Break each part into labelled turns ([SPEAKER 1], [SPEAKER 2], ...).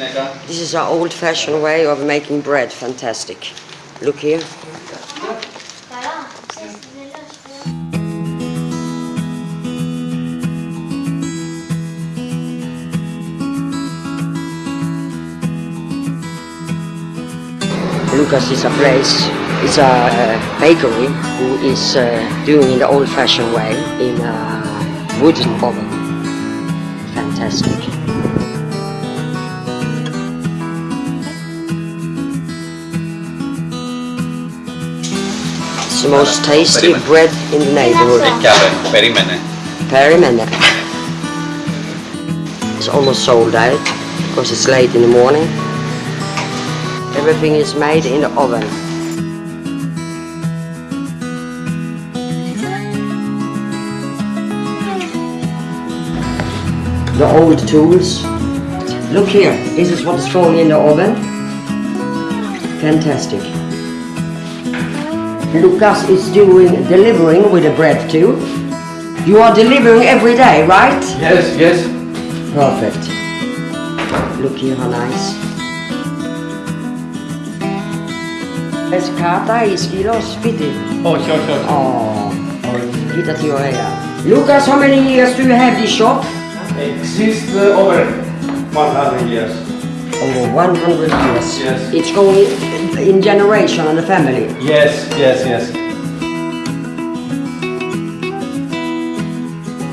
[SPEAKER 1] This is our old-fashioned way of making bread. Fantastic. Look here. Lucas is a place, it's a bakery who is uh, doing it the old-fashioned way in a wooden oven. Fantastic. It's the most tasty
[SPEAKER 2] much.
[SPEAKER 1] bread in the neighborhood.
[SPEAKER 2] Perimene.
[SPEAKER 1] Perimene. It's almost sold out because it's late in the morning. Everything is made in the oven. The old tools. Look here, this is what is going in the oven. Fantastic. Lucas is doing delivering with the bread too. You are delivering every day, right?
[SPEAKER 2] Yes, yes.
[SPEAKER 1] Perfect. Look here how nice. Kata is kilos fifty.
[SPEAKER 2] Oh, sure, sure.
[SPEAKER 1] Oh, get at your hair. Lucas, how many years do you have this shop?
[SPEAKER 2] Exist uh, over 100 years.
[SPEAKER 1] Over 100 years.
[SPEAKER 2] Yes.
[SPEAKER 1] It's going in generation and the family.
[SPEAKER 2] Yes, yes, yes.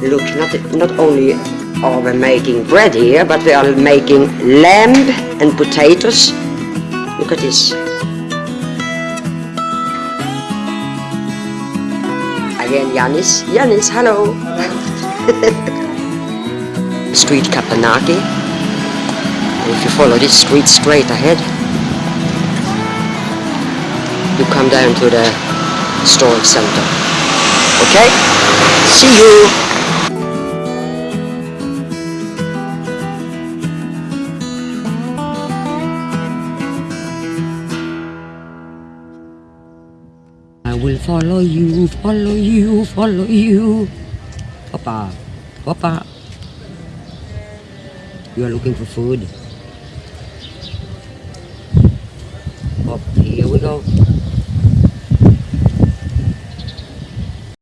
[SPEAKER 1] Look, not, not only are we making bread here, but we are making lamb and potatoes. Look at this. Again, Yanis. Yanis, hello. street Kapanaki. If you follow this street straight ahead, you come down to the storage center. Okay? See you! I will follow you, follow you, follow you. Papa, Papa. You are looking for food. Here we go.